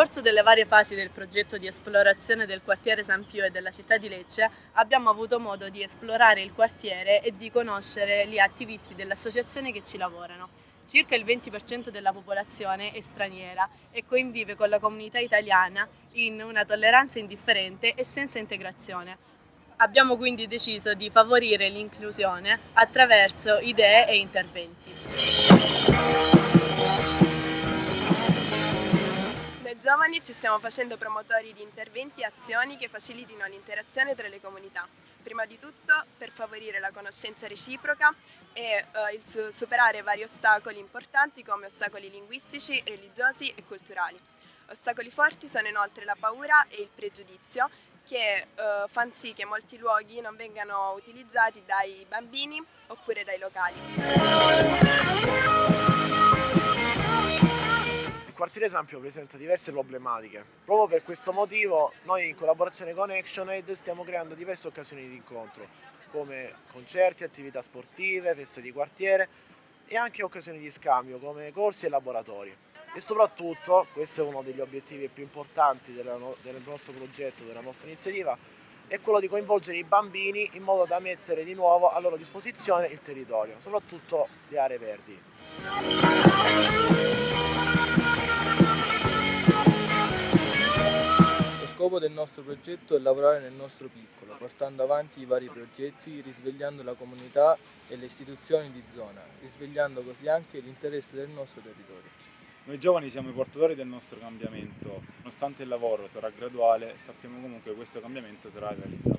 corso delle varie fasi del progetto di esplorazione del quartiere San Pio e della città di Lecce abbiamo avuto modo di esplorare il quartiere e di conoscere gli attivisti dell'associazione che ci lavorano. Circa il 20% della popolazione è straniera e convive con la comunità italiana in una tolleranza indifferente e senza integrazione. Abbiamo quindi deciso di favorire l'inclusione attraverso idee e interventi. Giovani ci stiamo facendo promotori di interventi e azioni che facilitino l'interazione tra le comunità, prima di tutto per favorire la conoscenza reciproca e eh, superare vari ostacoli importanti come ostacoli linguistici, religiosi e culturali. Ostacoli forti sono inoltre la paura e il pregiudizio che eh, fanno sì che molti luoghi non vengano utilizzati dai bambini oppure dai locali quartiere Sampio presenta diverse problematiche. Proprio per questo motivo noi in collaborazione con ActionAid stiamo creando diverse occasioni di incontro, come concerti, attività sportive, feste di quartiere e anche occasioni di scambio come corsi e laboratori. E soprattutto, questo è uno degli obiettivi più importanti no del nostro progetto, della nostra iniziativa, è quello di coinvolgere i bambini in modo da mettere di nuovo a loro disposizione il territorio, soprattutto le aree verdi. Scopo del nostro progetto è lavorare nel nostro piccolo, portando avanti i vari progetti, risvegliando la comunità e le istituzioni di zona, risvegliando così anche l'interesse del nostro territorio. Noi giovani siamo i portatori del nostro cambiamento, nonostante il lavoro sarà graduale, sappiamo comunque che questo cambiamento sarà realizzabile.